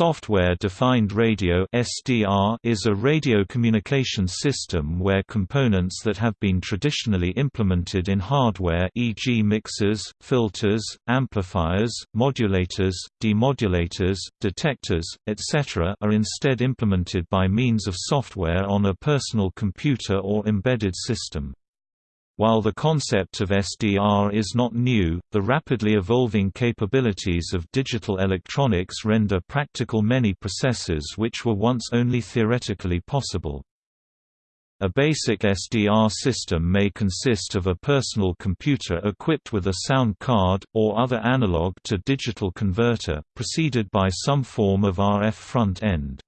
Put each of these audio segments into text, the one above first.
Software-defined radio (SDR) is a radio communication system where components that have been traditionally implemented in hardware e.g. mixers, filters, amplifiers, modulators, demodulators, detectors, etc. are instead implemented by means of software on a personal computer or embedded system. While the concept of SDR is not new, the rapidly evolving capabilities of digital electronics render practical many processes which were once only theoretically possible. A basic SDR system may consist of a personal computer equipped with a sound card, or other analog-to-digital converter, preceded by some form of RF front-end.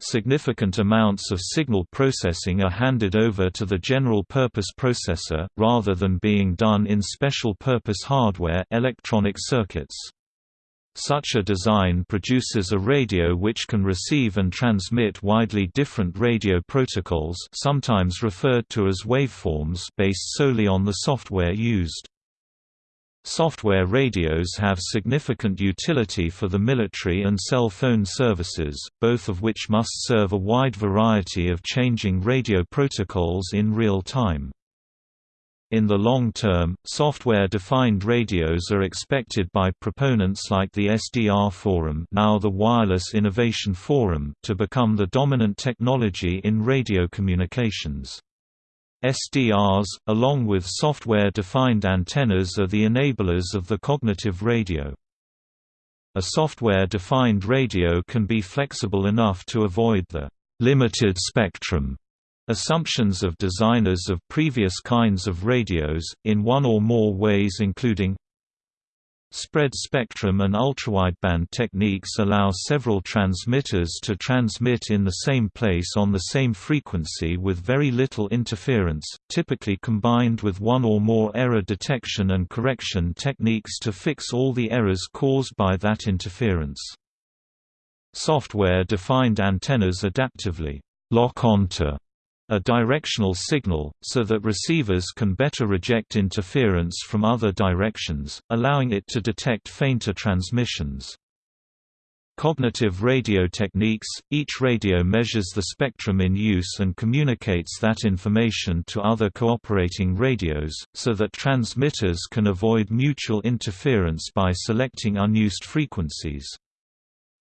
Significant amounts of signal processing are handed over to the general-purpose processor, rather than being done in special-purpose hardware electronic circuits. Such a design produces a radio which can receive and transmit widely different radio protocols sometimes referred to as waveforms based solely on the software used. Software radios have significant utility for the military and cell phone services, both of which must serve a wide variety of changing radio protocols in real time. In the long term, software-defined radios are expected by proponents like the SDR Forum now the Wireless Innovation Forum to become the dominant technology in radio communications. SDRs, along with software-defined antennas are the enablers of the cognitive radio. A software-defined radio can be flexible enough to avoid the «limited spectrum» assumptions of designers of previous kinds of radios, in one or more ways including Spread spectrum and ultrawideband techniques allow several transmitters to transmit in the same place on the same frequency with very little interference, typically combined with one or more error detection and correction techniques to fix all the errors caused by that interference. Software-defined antennas adaptively lock onto a directional signal, so that receivers can better reject interference from other directions, allowing it to detect fainter transmissions. Cognitive radio techniques – Each radio measures the spectrum in use and communicates that information to other cooperating radios, so that transmitters can avoid mutual interference by selecting unused frequencies.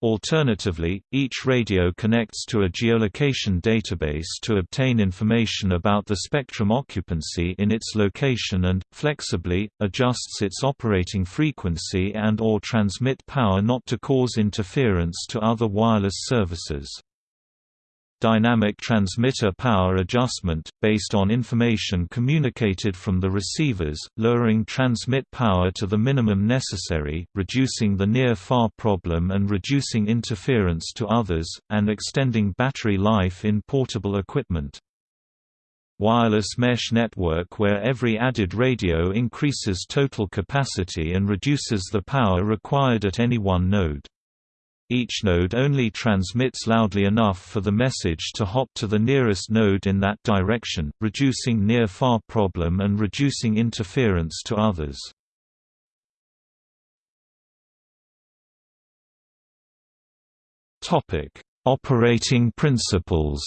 Alternatively, each radio connects to a geolocation database to obtain information about the spectrum occupancy in its location and, flexibly, adjusts its operating frequency and or transmit power not to cause interference to other wireless services dynamic transmitter power adjustment, based on information communicated from the receivers, lowering transmit power to the minimum necessary, reducing the near-far problem and reducing interference to others, and extending battery life in portable equipment. Wireless mesh network where every added radio increases total capacity and reduces the power required at any one node. Each node only transmits loudly enough for the message to hop to the nearest node in that direction, reducing near-far problem and reducing interference to others. Operating principles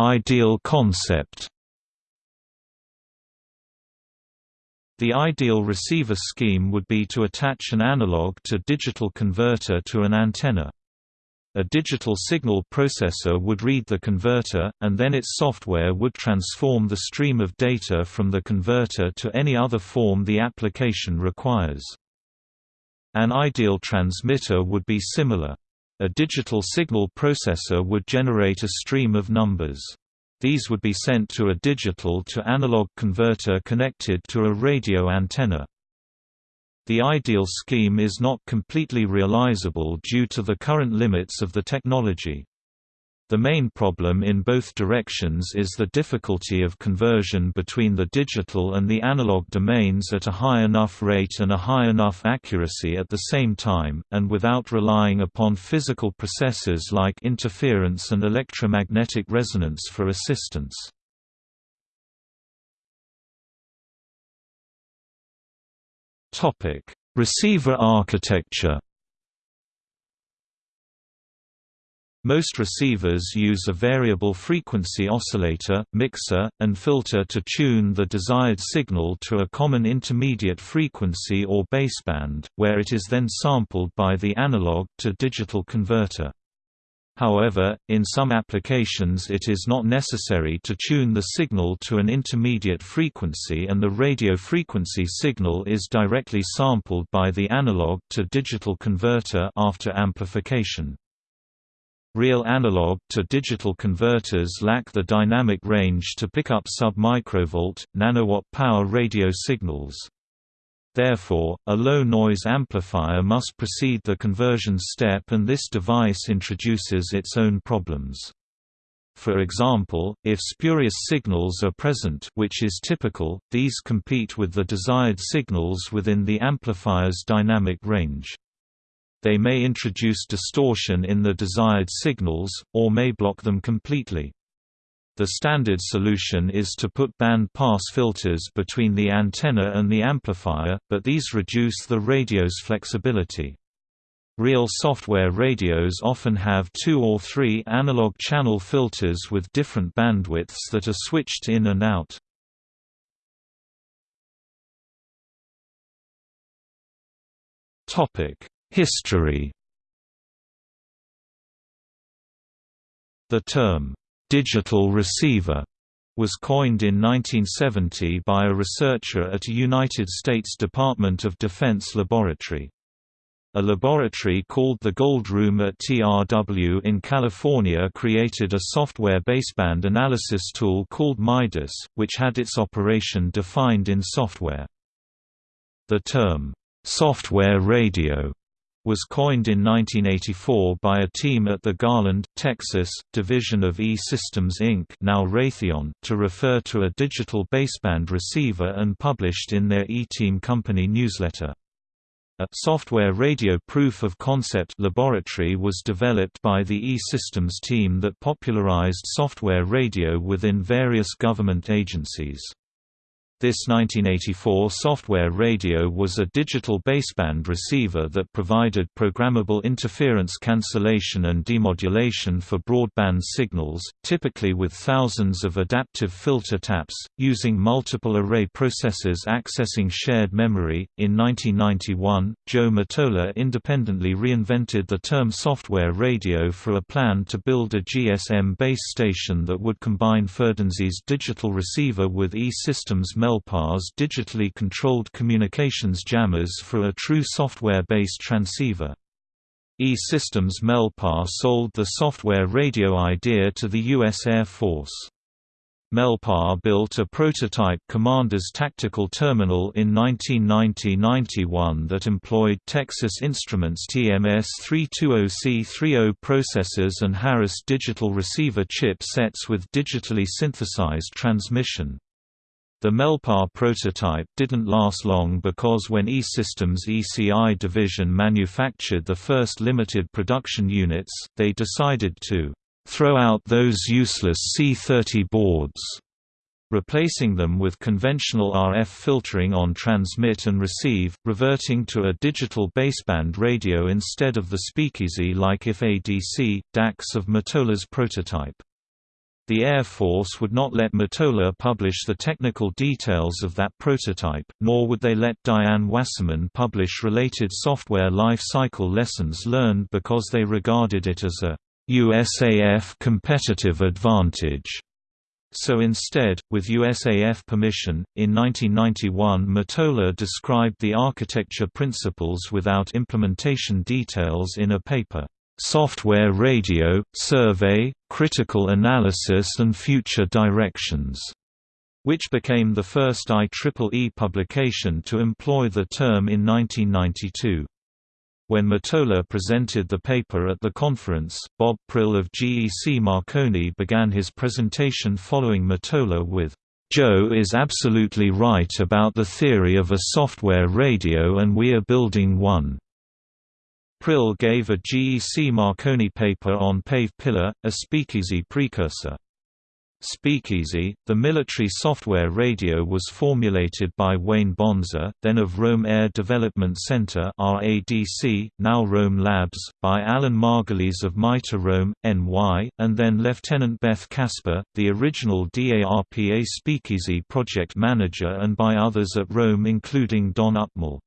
Ideal concept The ideal receiver scheme would be to attach an analog to digital converter to an antenna. A digital signal processor would read the converter, and then its software would transform the stream of data from the converter to any other form the application requires. An ideal transmitter would be similar. A digital signal processor would generate a stream of numbers. These would be sent to a digital to analog converter connected to a radio antenna. The ideal scheme is not completely realizable due to the current limits of the technology. The main problem in both directions is the difficulty of conversion between the digital and the analog domains at a high enough rate and a high enough accuracy at the same time, and without relying upon physical processes like interference and electromagnetic resonance for assistance. Receiver architecture Most receivers use a variable frequency oscillator, mixer, and filter to tune the desired signal to a common intermediate frequency or baseband, where it is then sampled by the analog-to-digital converter. However, in some applications it is not necessary to tune the signal to an intermediate frequency and the radio frequency signal is directly sampled by the analog-to-digital converter after amplification. Real analog to digital converters lack the dynamic range to pick up sub-microvolt, nanowatt power radio signals. Therefore, a low-noise amplifier must precede the conversion step and this device introduces its own problems. For example, if spurious signals are present which is typical, these compete with the desired signals within the amplifier's dynamic range they may introduce distortion in the desired signals, or may block them completely. The standard solution is to put band-pass filters between the antenna and the amplifier, but these reduce the radio's flexibility. Real software radios often have two or three analog channel filters with different bandwidths that are switched in and out. Topic: History The term, "'digital receiver' was coined in 1970 by a researcher at a United States Department of Defense laboratory. A laboratory called the Gold Room at TRW in California created a software baseband analysis tool called MIDAS, which had its operation defined in software. The term, "'software radio' was coined in 1984 by a team at the Garland, Texas, division of E-Systems Inc. now Raytheon to refer to a digital baseband receiver and published in their E-Team company newsletter. A software radio proof of concept laboratory was developed by the E-Systems team that popularized software radio within various government agencies. This 1984 software radio was a digital baseband receiver that provided programmable interference cancellation and demodulation for broadband signals, typically with thousands of adaptive filter taps, using multiple array processors accessing shared memory. In 1991, Joe Mitola independently reinvented the term software radio for a plan to build a GSM base station that would combine Firdensi's digital receiver with E-Systems Mel MELPAR's digitally controlled communications jammers for a true software-based transceiver. E-Systems MELPAR sold the software radio idea to the U.S. Air Force. MELPAR built a prototype Commander's Tactical Terminal in 1990–91 that employed Texas Instruments TMS-320C30 processors and Harris digital receiver chip sets with digitally synthesized transmission. The Melpar prototype didn't last long because when E-Systems ECI division manufactured the first limited production units, they decided to throw out those useless C30 boards, replacing them with conventional RF filtering on transmit and receive, reverting to a digital baseband radio instead of the speakeasy-like IF ADC, DACs of Mitola's prototype. The Air Force would not let Mitola publish the technical details of that prototype, nor would they let Diane Wasserman publish related software life cycle lessons learned because they regarded it as a USAF competitive advantage. So instead, with USAF permission, in 1991 Mitola described the architecture principles without implementation details in a paper. Software Radio, Survey, Critical Analysis and Future Directions, which became the first IEEE publication to employ the term in 1992. When Mitola presented the paper at the conference, Bob Prill of GEC Marconi began his presentation following Mitola with, Joe is absolutely right about the theory of a software radio and we are building one. Prill gave a GEC Marconi paper on Pave Pillar, a speakeasy precursor. Speakeasy, the military software radio was formulated by Wayne Bonza, then of Rome Air Development Center RADC, now Rome Labs, by Alan Margulies of MITRE Rome, NY, and then Lieutenant Beth Casper, the original DARPA Speakeasy project manager and by others at Rome including Don Upmall.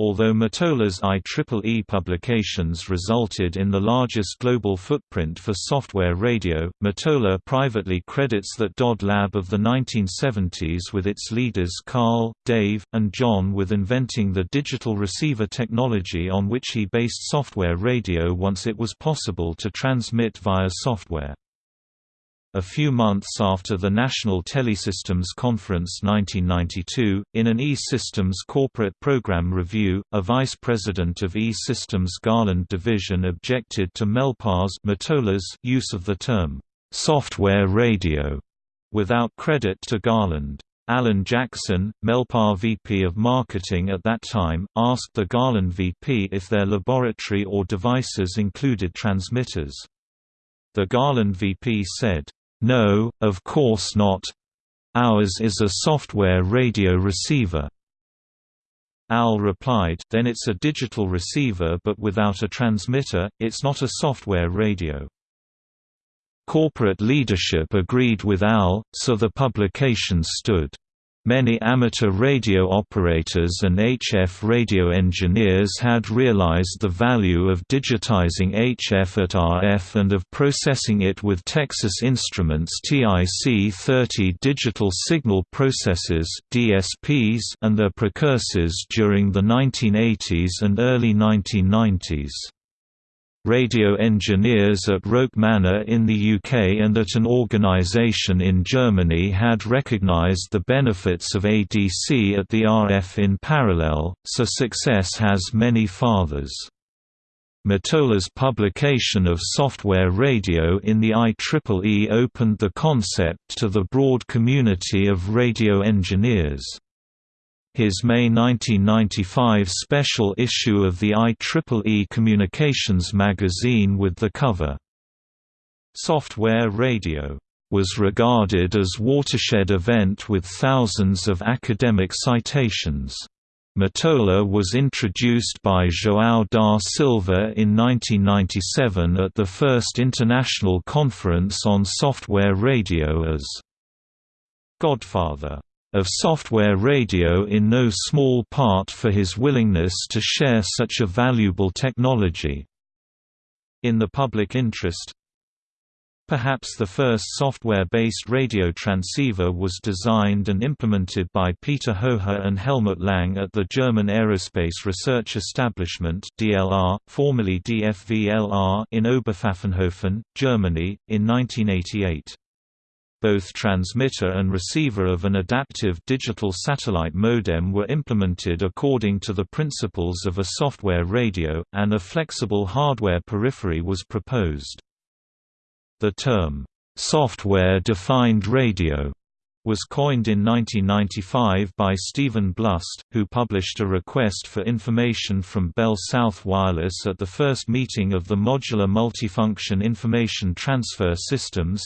Although Mitola's IEEE publications resulted in the largest global footprint for software radio, Mitola privately credits that DoD lab of the 1970s with its leaders Carl, Dave, and John with inventing the digital receiver technology on which he based software radio once it was possible to transmit via software. A few months after the National Telesystems Conference 1992, in an E-Systems corporate program review, a vice president of E-Systems Garland division objected to Melpar's use of the term, "'software radio' without credit to Garland. Alan Jackson, Melpar VP of Marketing at that time, asked the Garland VP if their laboratory or devices included transmitters. The Garland VP said, no, of course not. Ours is a software radio receiver. Al replied, then it's a digital receiver but without a transmitter, it's not a software radio. Corporate leadership agreed with Al, so the publication stood. Many amateur radio operators and HF radio engineers had realized the value of digitizing HF at RF and of processing it with Texas Instruments TIC-30 digital signal processors DSPs and their precursors during the 1980s and early 1990s radio engineers at Roke Manor in the UK and at an organisation in Germany had recognised the benefits of ADC at the RF in parallel, so success has many fathers. Mitola's publication of software radio in the IEEE opened the concept to the broad community of radio engineers. His May 1995 special issue of the IEEE Communications magazine with the cover, Software Radio, was regarded as watershed event with thousands of academic citations. Mitola was introduced by João da Silva in 1997 at the first International Conference on Software Radio as Godfather of software radio in no small part for his willingness to share such a valuable technology. In the public interest, Perhaps the first software-based radio transceiver was designed and implemented by Peter Hoher and Helmut Lang at the German Aerospace Research Establishment DLR, formerly DFVLR in Oberpfaffenhofen, Germany, in 1988 both transmitter and receiver of an adaptive digital satellite modem were implemented according to the principles of a software radio, and a flexible hardware periphery was proposed. The term, "'software-defined radio' was coined in 1995 by Stephen Blust, who published a request for information from Bell South Wireless at the first meeting of the Modular Multifunction Information Transfer Systems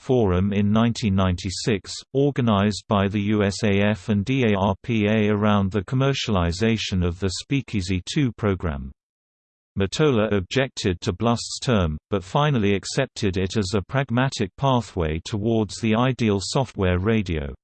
Forum in 1996, organized by the USAF and DARPA around the commercialization of the Speakeasy 2 program. Mitola objected to Blust's term, but finally accepted it as a pragmatic pathway towards the ideal software radio.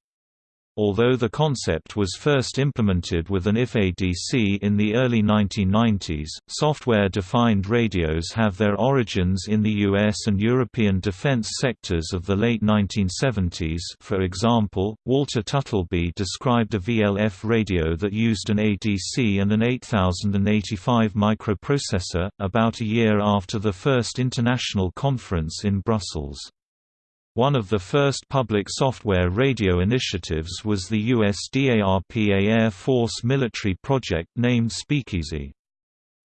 Although the concept was first implemented with an IF-ADC in the early 1990s, software-defined radios have their origins in the US and European defense sectors of the late 1970s for example, Walter Tuttlebee described a VLF radio that used an ADC and an 8085 microprocessor, about a year after the first international conference in Brussels. One of the first public software radio initiatives was the US DARPA Air Force military project named Speakeasy.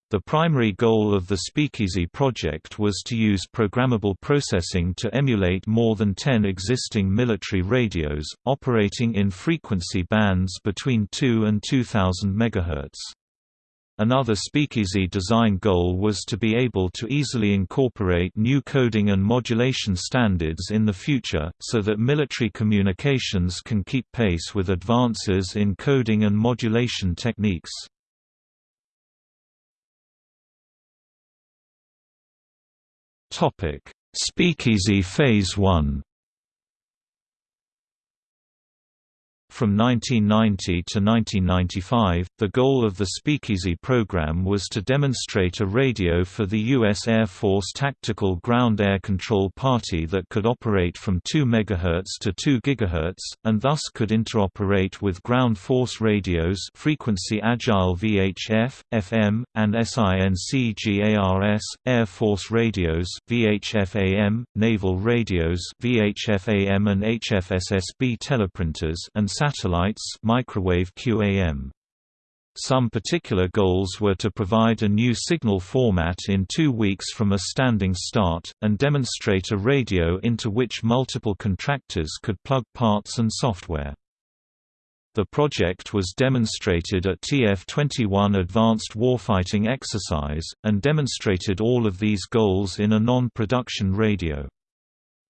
The primary goal of the Speakeasy project was to use programmable processing to emulate more than 10 existing military radios, operating in frequency bands between 2 and 2000 MHz. Another speakeasy design goal was to be able to easily incorporate new coding and modulation standards in the future, so that military communications can keep pace with advances in coding and modulation techniques. Speakeasy Phase 1 From 1990 to 1995, the goal of the Speakeasy program was to demonstrate a radio for the U.S. Air Force Tactical Ground Air Control Party that could operate from 2 MHz to 2 GHz, and thus could interoperate with ground force radios frequency agile VHF, FM, and SINCGARS, Air Force radios VHF-AM, naval radios VHF-AM and HFSSB teleprinters and satellites microwave QAM. Some particular goals were to provide a new signal format in two weeks from a standing start, and demonstrate a radio into which multiple contractors could plug parts and software. The project was demonstrated at TF-21 Advanced Warfighting Exercise, and demonstrated all of these goals in a non-production radio.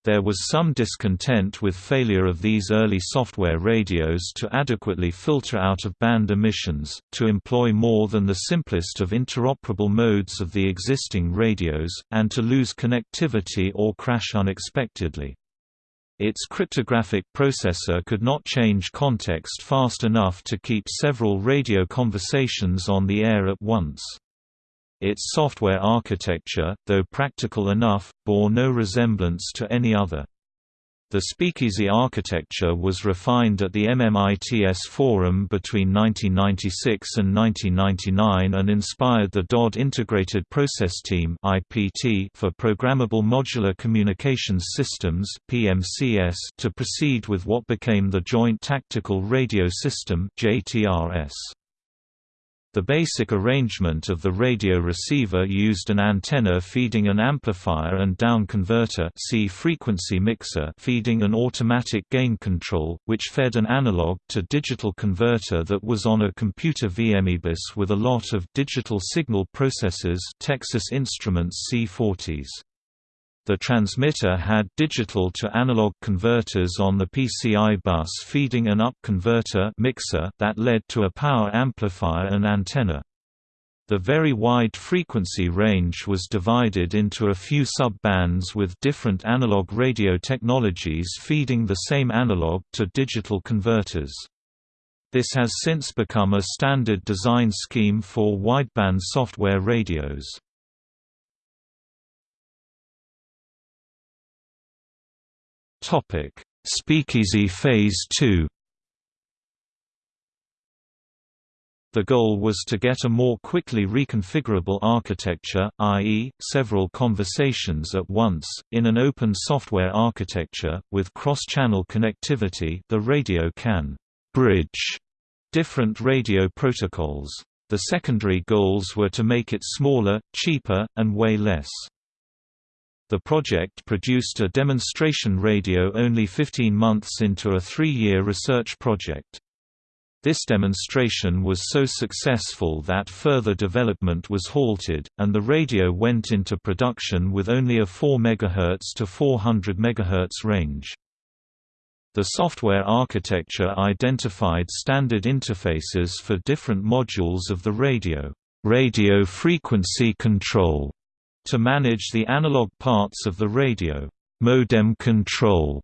There was some discontent with failure of these early software radios to adequately filter out-of-band emissions, to employ more than the simplest of interoperable modes of the existing radios, and to lose connectivity or crash unexpectedly. Its cryptographic processor could not change context fast enough to keep several radio conversations on the air at once. Its software architecture, though practical enough, bore no resemblance to any other. The speakeasy architecture was refined at the MMITS Forum between 1996 and 1999 and inspired the DoD Integrated Process Team for Programmable Modular Communications Systems to proceed with what became the Joint Tactical Radio System JTRS. The basic arrangement of the radio receiver used an antenna feeding an amplifier and down converter see frequency mixer feeding an automatic gain control, which fed an analog to digital converter that was on a computer VMEBus with a lot of digital signal processors Texas Instruments C40s. The transmitter had digital to analog converters on the PCI bus feeding an up converter mixer that led to a power amplifier and antenna. The very wide frequency range was divided into a few sub-bands with different analog radio technologies feeding the same analog to digital converters. This has since become a standard design scheme for wideband software radios. Topic: Speakeasy Phase 2. The goal was to get a more quickly reconfigurable architecture, i.e., several conversations at once, in an open software architecture, with cross-channel connectivity the radio can «bridge» different radio protocols. The secondary goals were to make it smaller, cheaper, and weigh less. The project produced a demonstration radio only 15 months into a three-year research project. This demonstration was so successful that further development was halted, and the radio went into production with only a 4 MHz to 400 MHz range. The software architecture identified standard interfaces for different modules of the radio, radio frequency control, to manage the analog parts of the radio, modem control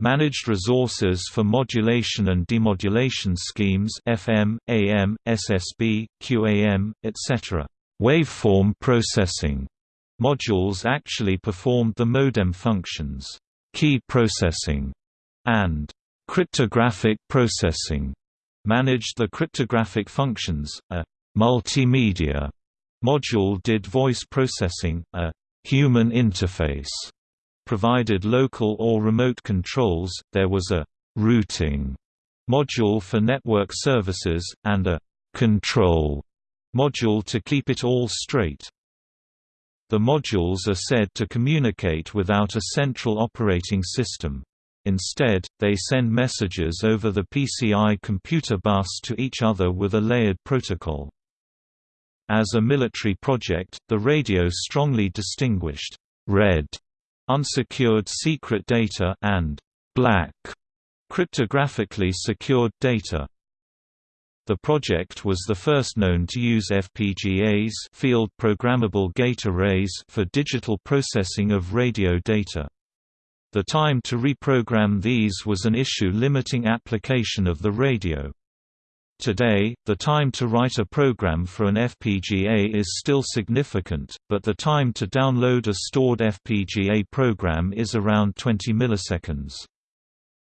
managed resources for modulation and demodulation schemes FM, AM, SSB, QAM, etc. Waveform processing modules actually performed the modem functions. Key processing and cryptographic processing managed the cryptographic functions. A multimedia Module did voice processing, a human interface provided local or remote controls, there was a routing module for network services, and a control module to keep it all straight. The modules are said to communicate without a central operating system. Instead, they send messages over the PCI computer bus to each other with a layered protocol. As a military project, the radio strongly distinguished red unsecured secret data and black cryptographically secured data. The project was the first known to use FPGAs field programmable gate arrays for digital processing of radio data. The time to reprogram these was an issue limiting application of the radio. Today, the time to write a program for an FPGA is still significant, but the time to download a stored FPGA program is around 20 milliseconds.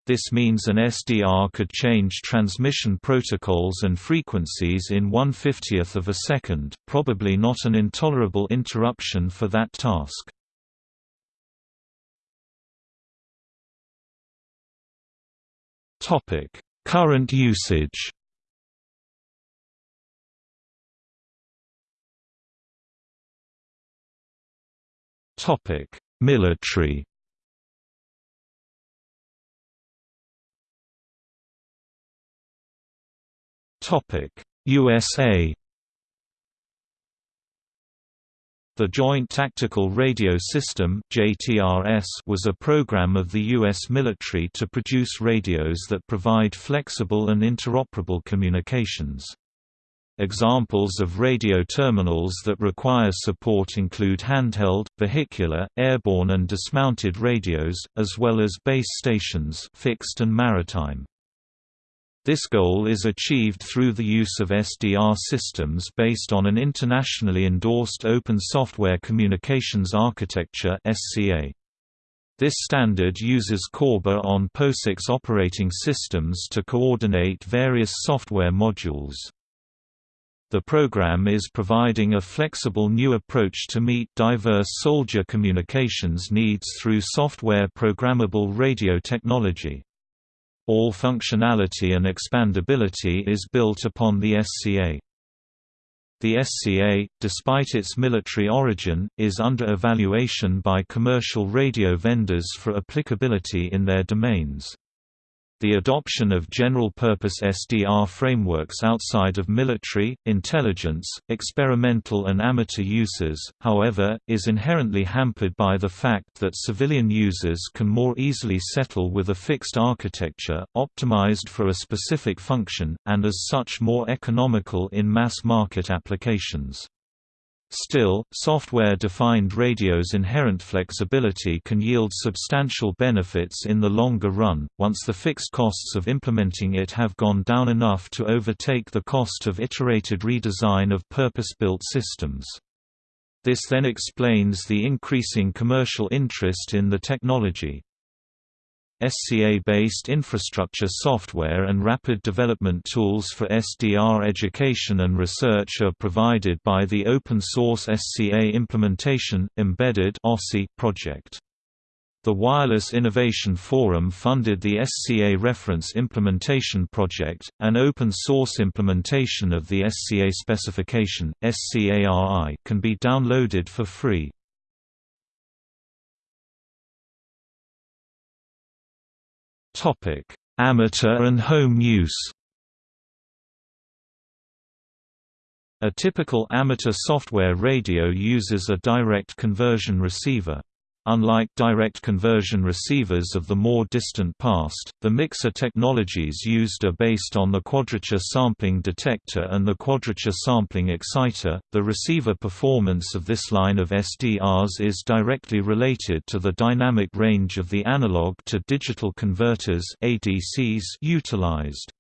This means an SDR could change transmission protocols and frequencies in 1 50th of a second, probably not an intolerable interruption for that task. Current usage Military Topic: USA The Joint Tactical Radio System was a program of the U.S. military to produce radios that provide flexible and interoperable communications. Examples of radio terminals that require support include handheld, vehicular, airborne and dismounted radios, as well as base stations fixed and maritime. This goal is achieved through the use of SDR systems based on an internationally endorsed Open Software Communications Architecture. This standard uses CORBA on POSIX operating systems to coordinate various software modules. The program is providing a flexible new approach to meet diverse soldier communications needs through software programmable radio technology. All functionality and expandability is built upon the SCA. The SCA, despite its military origin, is under evaluation by commercial radio vendors for applicability in their domains. The adoption of general-purpose SDR frameworks outside of military, intelligence, experimental and amateur uses, however, is inherently hampered by the fact that civilian users can more easily settle with a fixed architecture, optimized for a specific function, and as such more economical in mass-market applications. Still, software-defined radio's inherent flexibility can yield substantial benefits in the longer run, once the fixed costs of implementing it have gone down enough to overtake the cost of iterated redesign of purpose-built systems. This then explains the increasing commercial interest in the technology. SCA-based infrastructure software and rapid development tools for SDR education and research are provided by the open-source SCA Implementation, Embedded project. The Wireless Innovation Forum funded the SCA Reference Implementation Project, an open-source implementation of the SCA specification, SCARI can be downloaded for free. Topic: Amateur and home use. A typical amateur software radio uses a direct conversion receiver. Unlike direct conversion receivers of the more distant past, the mixer technologies used are based on the quadrature sampling detector and the quadrature sampling exciter. The receiver performance of this line of SDRs is directly related to the dynamic range of the analog to digital converters (ADCs) utilized.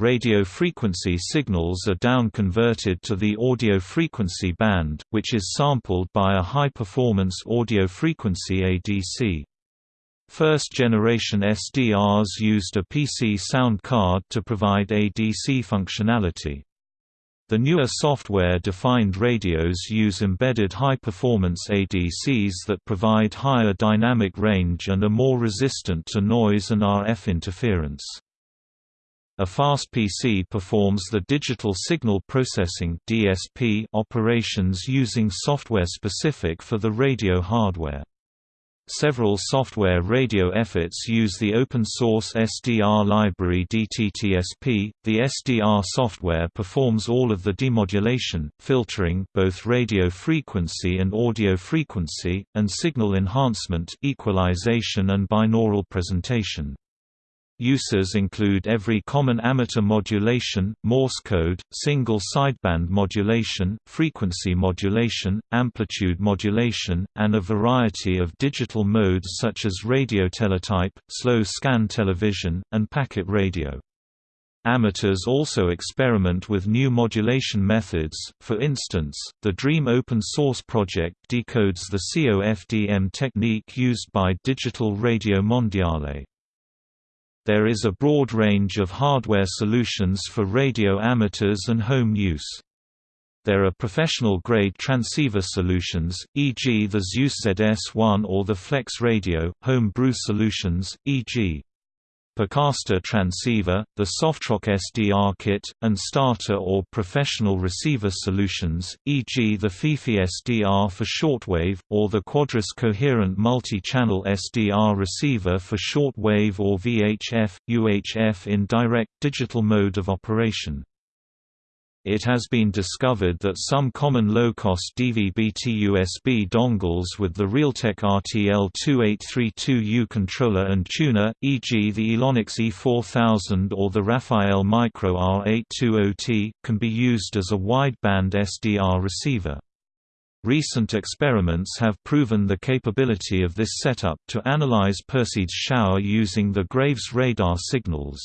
Radio frequency signals are down-converted to the audio frequency band, which is sampled by a high-performance audio frequency ADC. First-generation SDRs used a PC sound card to provide ADC functionality. The newer software-defined radios use embedded high-performance ADCs that provide higher dynamic range and are more resistant to noise and RF interference. A fast PC performs the digital signal processing (DSP) operations using software specific for the radio hardware. Several software radio efforts use the open-source SDR library DTTSP. The SDR software performs all of the demodulation, filtering both radio frequency and audio frequency, and signal enhancement equalization and binaural presentation. Uses include every common amateur modulation, Morse code, single sideband modulation, frequency modulation, amplitude modulation, and a variety of digital modes such as radio teletype, slow scan television, and packet radio. Amateurs also experiment with new modulation methods, for instance, the Dream open source project decodes the COFDM technique used by Digital Radio Mondiale. There is a broad range of hardware solutions for radio amateurs and home use. There are professional-grade transceiver solutions, e.g. the Zeus ZS1 or the Flex Radio, home brew solutions, e.g. Percaster transceiver, the Softrock SDR kit, and starter or professional receiver solutions, e.g. the FiFi SDR for shortwave, or the Quadrus coherent multi-channel SDR receiver for shortwave or VHF, UHF in direct digital mode of operation. It has been discovered that some common low-cost DVB-T USB dongles with the Realtek RTL2832U controller and tuner, e.g. the Elonics E4000 or the Rafael Micro R820T, can be used as a wideband SDR receiver. Recent experiments have proven the capability of this setup to analyze Perseids shower using the Graves radar signals.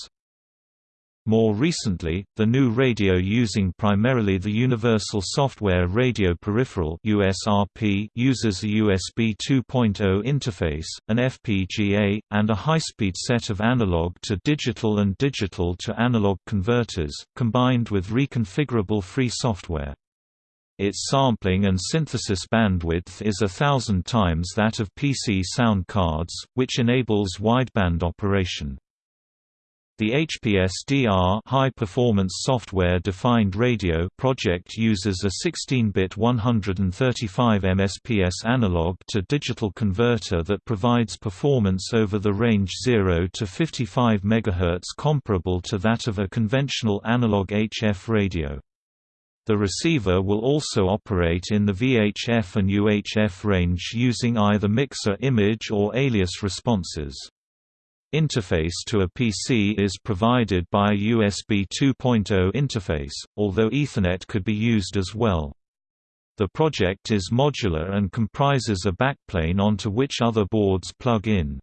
More recently, the new radio using primarily the Universal Software Radio Peripheral USRP uses a USB 2.0 interface, an FPGA, and a high-speed set of analog-to-digital and digital-to-analog converters, combined with reconfigurable free software. Its sampling and synthesis bandwidth is a thousand times that of PC sound cards, which enables wideband operation. The HPSDR High Performance Software Defined Radio project uses a 16-bit 135 MSPS analog to digital converter that provides performance over the range 0 to 55 MHz comparable to that of a conventional analog HF radio. The receiver will also operate in the VHF and UHF range using either mixer image or alias responses. Interface to a PC is provided by a USB 2.0 interface, although Ethernet could be used as well. The project is modular and comprises a backplane onto which other boards plug in.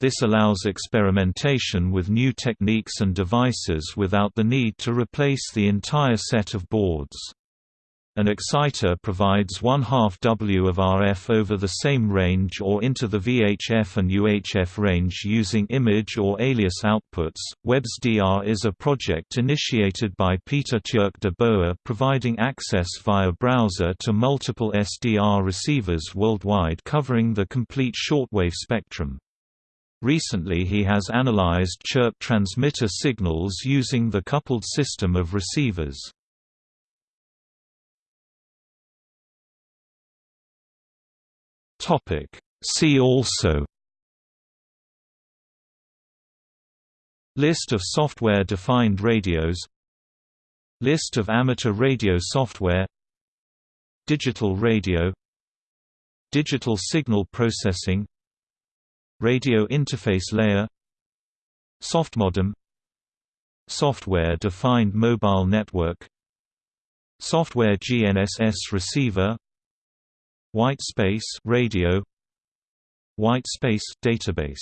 This allows experimentation with new techniques and devices without the need to replace the entire set of boards. An exciter provides one half W of RF over the same range or into the VHF and UHF range using image or alias outputs. WebSDR is a project initiated by Peter Tjerk de Boer providing access via browser to multiple SDR receivers worldwide covering the complete shortwave spectrum. Recently he has analyzed chirp transmitter signals using the coupled system of receivers. Topic. See also List of software-defined radios List of amateur radio software Digital radio Digital signal processing Radio interface layer Softmodem Software-defined mobile network Software GNSS receiver White space radio. White space database